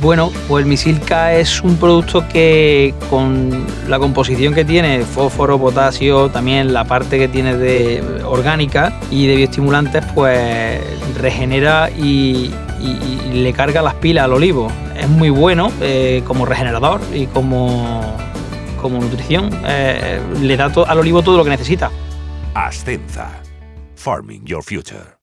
Bueno, pues el Misilca es un producto que con la composición que tiene, fósforo, potasio, también la parte que tiene de orgánica y de bioestimulantes, pues regenera y, le carga las pilas al olivo. Es muy bueno eh, como regenerador y como, como nutrición. Eh, le da al olivo todo lo que necesita. Ascenza. Farming Your Future.